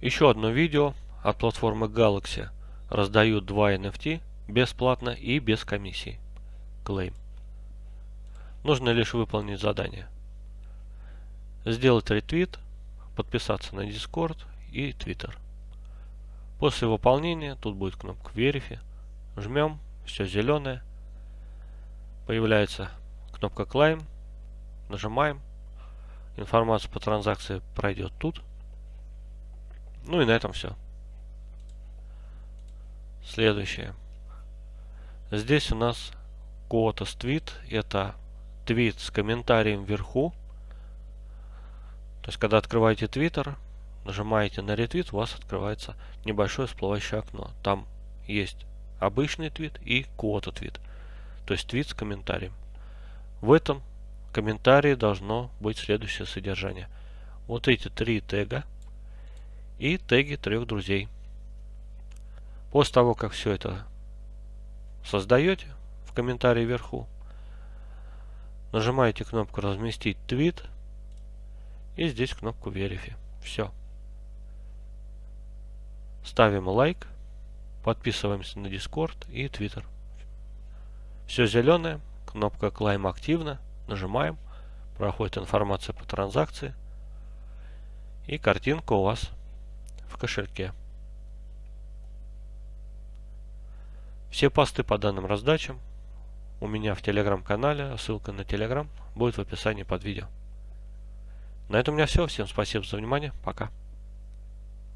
Еще одно видео от платформы Galaxy. Раздают 2 NFT бесплатно и без комиссии. Claim. Нужно лишь выполнить задание. Сделать ретвит, подписаться на Discord и Twitter. После выполнения тут будет кнопка Verify. Жмем, все зеленое. Появляется кнопка Claim. Нажимаем. Информация по транзакции пройдет тут. Ну и на этом все. Следующее. Здесь у нас Quotas твит. Это твит с комментарием вверху. То есть, когда открываете Twitter, нажимаете на ретвит, у вас открывается небольшое всплывающее окно. Там есть обычный твит и квота твит. То есть твит с комментарием. В этом комментарии должно быть следующее содержание. Вот эти три тега – и теги трех друзей. После того, как все это создаете в комментарии вверху, нажимаете кнопку «Разместить твит» и здесь кнопку «Verify». Все. Ставим лайк, подписываемся на Discord и Twitter. Все зеленое, кнопка Climb активна, нажимаем, проходит информация по транзакции и картинка у вас в кошельке. Все посты по данным раздачам у меня в телеграм-канале, ссылка на телеграм будет в описании под видео. На этом у меня все. Всем спасибо за внимание. Пока.